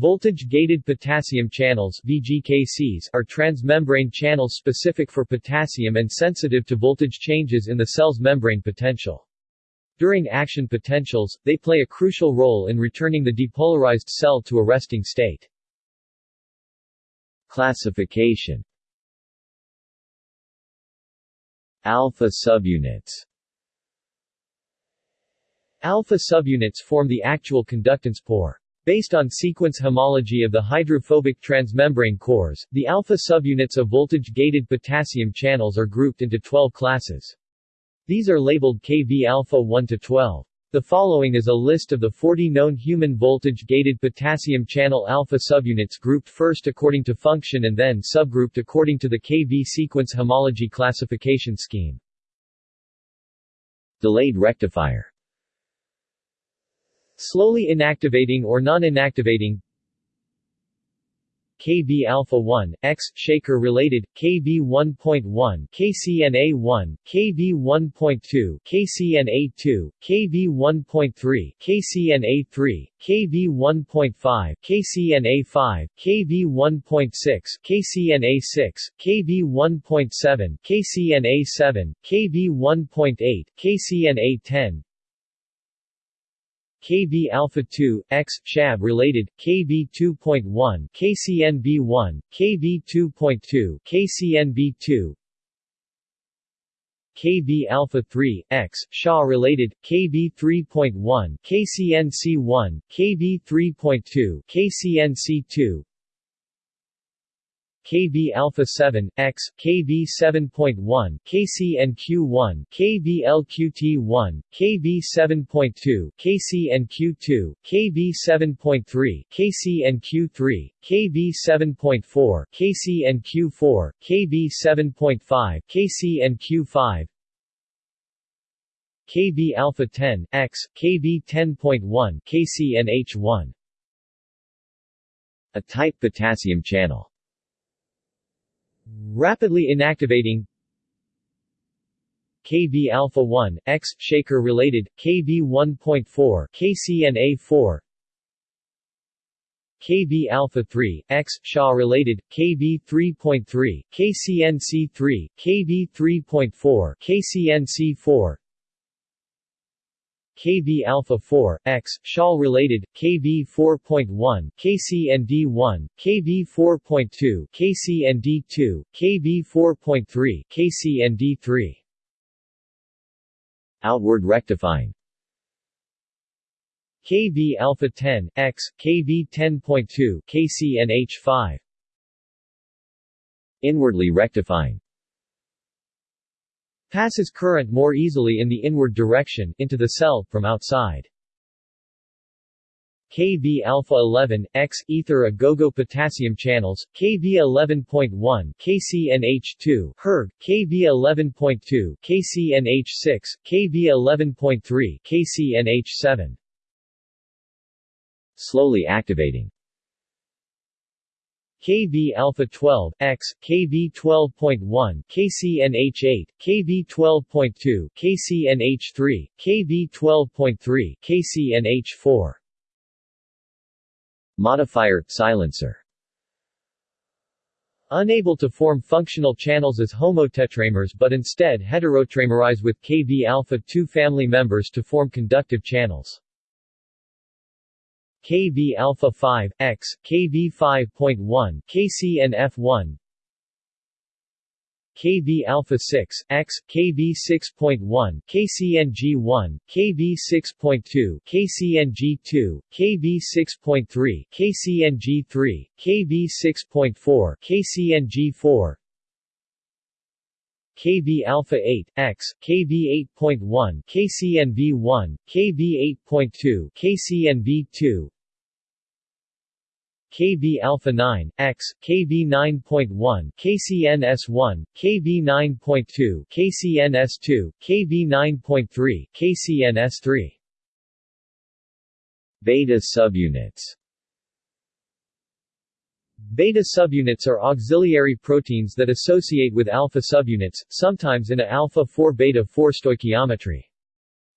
Voltage-gated potassium channels VGKCs are transmembrane channels specific for potassium and sensitive to voltage changes in the cell's membrane potential. During action potentials, they play a crucial role in returning the depolarized cell to a resting state. Classification Alpha subunits Alpha subunits form the actual conductance pore. Based on sequence homology of the hydrophobic transmembrane cores, the alpha subunits of voltage-gated potassium channels are grouped into 12 classes. These are labeled Kv alpha 1 to 12. The following is a list of the 40 known human voltage-gated potassium channel alpha subunits grouped first according to function and then subgrouped according to the Kv sequence homology classification scheme. Delayed rectifier Slowly inactivating or non-inactivating Kv alpha 1, X, shaker related, Kv 1.1, KCNA 1, Kv 1.2, KCNA 2, Kv 1.3, KCNA 3, Kv 1.5, KCNA 5, Kv 1.6, KCNA 6, Kv 1.7, KCNA 7, Kv 1.8, KCNA 10, Kv alpha 2, X, SHAB related, Kv 2.1, KCNB1, Kv 2.2, KCNB2, Kv alpha 3, X, Shaw related, Kv 3.1, KCNC1, Kv 3.2, KCNC2, Kv alpha 7 X Kv 7.1 KCNQ1 KvLQT1 Kv 7.2 KCNQ2 Kv 7.3 KCNQ3 Kv 7.4 KCNQ4 Kv 7.5 KCNQ5 Kv alpha 10 X Kv 10.1 KCNH1 A tight potassium channel Rapidly inactivating Kv alpha 1 X shaker related Kv 1.4 KCNA4 Kv alpha 3 X Shaw related Kv 3.3 KCNC3 Kv 3.4 KCNC4 Kv alpha 4, X, SHAL related, Kv 4.1, KCND1, Kv 4.2, KCND2, Kv 4.3, KCND3. Outward rectifying Kv alpha 10, X, Kv 10.2, KCNH5. Inwardly rectifying passes current more easily in the inward direction, into the cell, from outside. Kv alpha 11 X ether agogo potassium channels Kv 11.1 KCNH2 HERG Kv 11.2 KCNH6 Kv 11.3 KCNH7 Slowly activating Kv alpha 12 X Kv 12.1 KCNH8 Kv 12.2 KCNH3 Kv 12.3 KCNH4 Modifier silencer Unable to form functional channels as homotetramers but instead heterotetramerize with Kv alpha 2 family members to form conductive channels. Kv alpha 5 X Kv 5.1 KCNF1 Kv alpha 6 X Kv 6.1 KCNG1 Kv 6.2 KCNG2 Kv 6.3 KCNG3 Kv 6.4 KCNG4 Kv alpha 8 X Kv 8.1 KCNV1 Kv 8.2 KCNV2 Kv alpha 9 X Kv 9.1 KCNS1 Kv 9.2 KCNS2 Kv 9.3 KCNS3 Beta subunits Beta subunits are auxiliary proteins that associate with alpha subunits, sometimes in a alpha-4 beta-4 stoichiometry.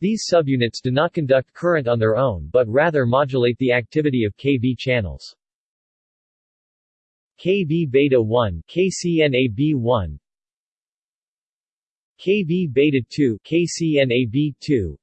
These subunits do not conduct current on their own but rather modulate the activity of Kv channels. Kv beta 1 KCNAB1 Kv beta 2 KCNAB2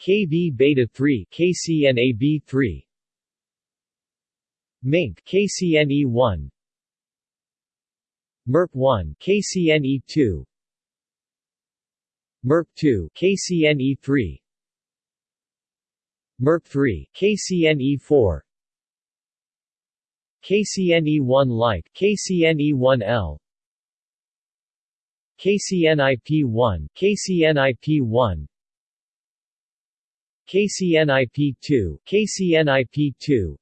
Kv beta 3 KCNAB3 MinK KCNE1 MiRP1 KCNE2 MiRP2 KCNE3 MiRP3 KCNE4 KCNE1 like KCNE1L KCNIP1 KCNIP1 KCNIP2 KCNIP2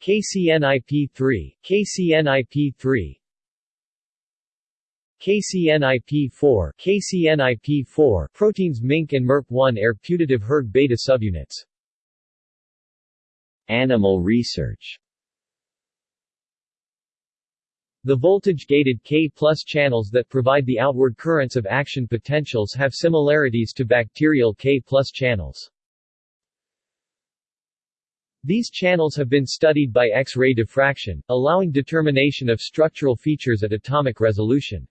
KCNIP3 KCNIP3 KCNIP4 KCNIP4 proteins MinK and MiRP1 are putative hERG beta subunits. Animal research The voltage-gated K plus channels that provide the outward currents of action potentials have similarities to bacterial K plus channels. These channels have been studied by X-ray diffraction, allowing determination of structural features at atomic resolution.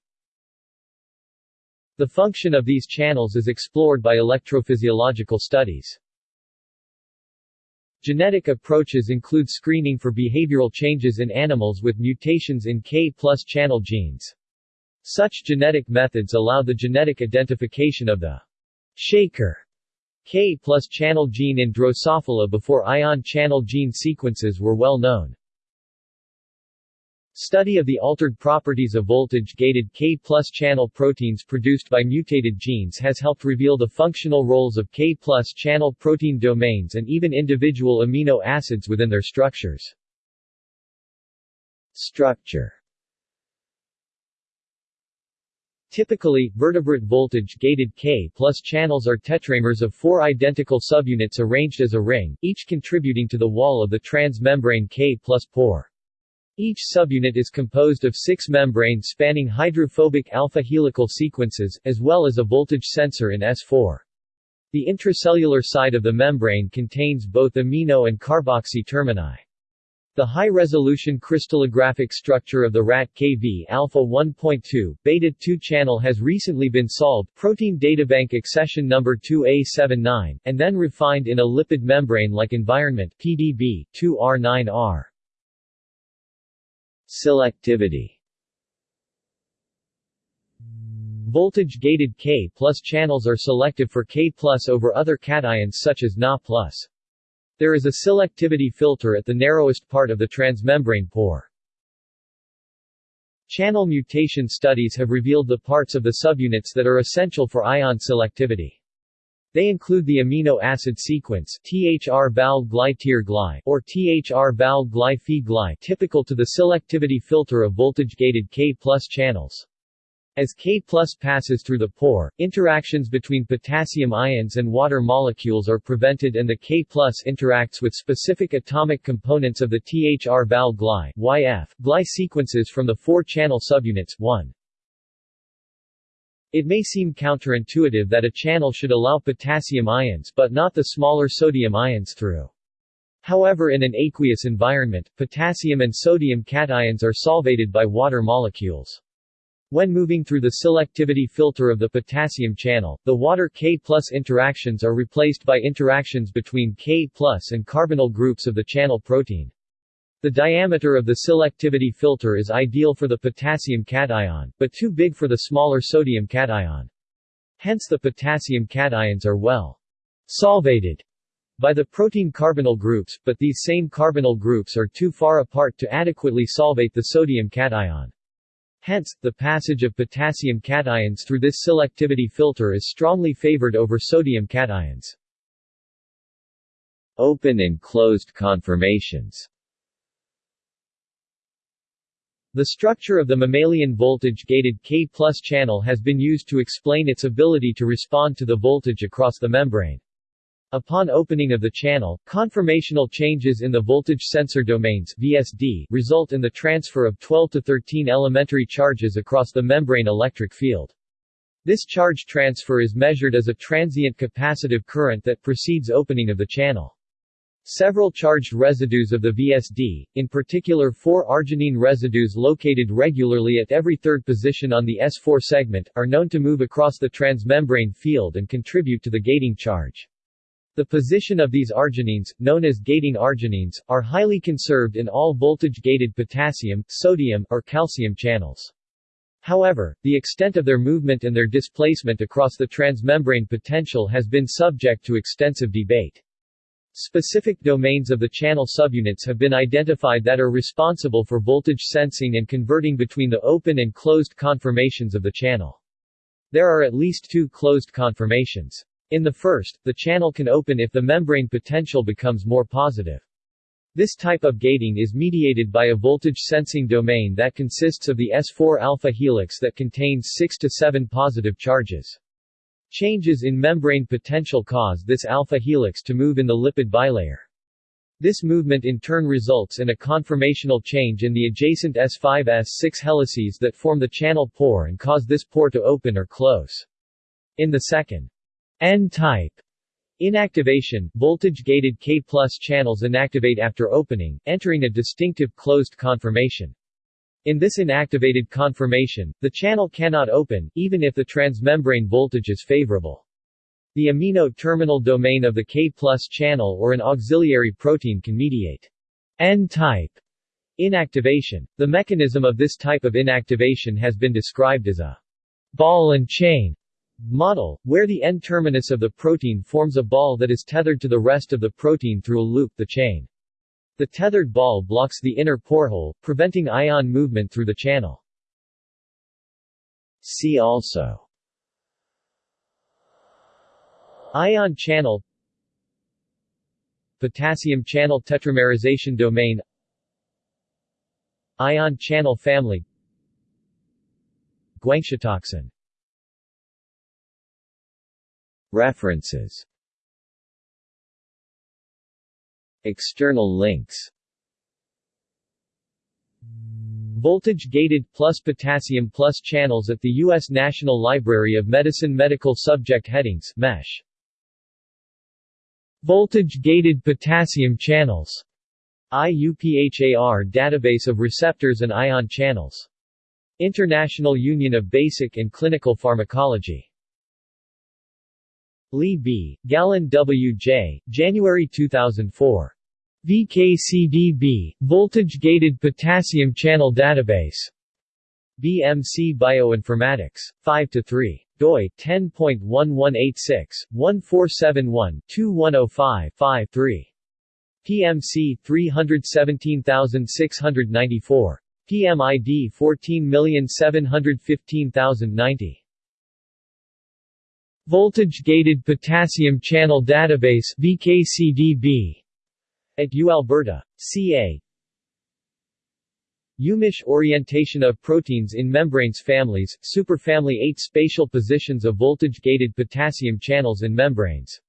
The function of these channels is explored by electrophysiological studies. Genetic approaches include screening for behavioral changes in animals with mutations in K plus channel genes. Such genetic methods allow the genetic identification of the shaker K plus channel gene in Drosophila before ion channel gene sequences were well known. Study of the altered properties of voltage-gated K plus channel proteins produced by mutated genes has helped reveal the functional roles of K plus channel protein domains and even individual amino acids within their structures. Structure Typically, vertebrate voltage-gated K plus channels are tetramers of four identical subunits arranged as a ring, each contributing to the wall of the transmembrane K plus pore. Each subunit is composed of six membranes spanning hydrophobic alpha helical sequences, as well as a voltage sensor in S4. The intracellular side of the membrane contains both amino and carboxy termini. The high-resolution crystallographic structure of the RAT KV alpha 1.2 beta 2 channel has recently been solved protein databank accession number 2A79 and then refined in a lipid membrane-like environment PDB 2R9R. Selectivity Voltage-gated K channels are selective for K over other cations such as Na. There is a selectivity filter at the narrowest part of the transmembrane pore. Channel mutation studies have revealed the parts of the subunits that are essential for ion selectivity. They include the amino acid sequence THR val gly or THR val gly typical to the selectivity filter of voltage-gated K-plus channels. As K passes through the pore, interactions between potassium ions and water molecules are prevented and the K interacts with specific atomic components of the THR val gly YF gly sequences from the four channel subunits 1. It may seem counterintuitive that a channel should allow potassium ions but not the smaller sodium ions through. However in an aqueous environment, potassium and sodium cations are solvated by water molecules. When moving through the selectivity filter of the potassium channel, the water K interactions are replaced by interactions between K and carbonyl groups of the channel protein. The diameter of the selectivity filter is ideal for the potassium cation, but too big for the smaller sodium cation. Hence the potassium cations are well solvated by the protein carbonyl groups, but these same carbonyl groups are too far apart to adequately solvate the sodium cation. Hence, the passage of potassium cations through this selectivity filter is strongly favored over sodium cations. Open and closed conformations the structure of the mammalian voltage-gated K channel has been used to explain its ability to respond to the voltage across the membrane. Upon opening of the channel, conformational changes in the voltage sensor domains VSD result in the transfer of 12 to 13 elementary charges across the membrane electric field. This charge transfer is measured as a transient capacitive current that precedes opening of the channel. Several charged residues of the VSD, in particular four arginine residues located regularly at every third position on the S4 segment, are known to move across the transmembrane field and contribute to the gating charge. The position of these arginines, known as gating arginines, are highly conserved in all voltage-gated potassium, sodium, or calcium channels. However, the extent of their movement and their displacement across the transmembrane potential has been subject to extensive debate. Specific domains of the channel subunits have been identified that are responsible for voltage sensing and converting between the open and closed conformations of the channel. There are at least two closed conformations. In the first, the channel can open if the membrane potential becomes more positive. This type of gating is mediated by a voltage sensing domain that consists of the S4 alpha helix that contains 6 to 7 positive charges. Changes in membrane potential cause this alpha helix to move in the lipid bilayer. This movement in turn results in a conformational change in the adjacent S5-S6 helices that form the channel pore and cause this pore to open or close. In the second N-type inactivation, voltage-gated K channels inactivate after opening, entering a distinctive closed conformation. In this inactivated conformation, the channel cannot open, even if the transmembrane voltage is favorable. The amino terminal domain of the K channel or an auxiliary protein can mediate N-type inactivation. The mechanism of this type of inactivation has been described as a ball and chain model, where the N-terminus of the protein forms a ball that is tethered to the rest of the protein through a loop the chain. The tethered ball blocks the inner porehole, preventing ion movement through the channel. See also. Ion channel. Potassium channel tetramerization domain. Ion channel family. Guangxitoxin References External links Voltage-gated plus potassium plus channels at the U.S. National Library of Medicine Medical Subject Headings MESH. Voltage-gated potassium channels IUPHAR database of receptors and ion channels. International Union of Basic and Clinical Pharmacology Li B., Gallin W. J., January 2004. VKCDB, Voltage-Gated Potassium Channel Database. BMC Bioinformatics. 5-3 doi 10.1186/1471-2105-5-3. PMC 317694 PMID 14715090 Voltage-Gated Potassium Channel Database VKCDB at UAlberta. CA UMich orientation of proteins in membranes families, superfamily 8 spatial positions of voltage-gated potassium channels in membranes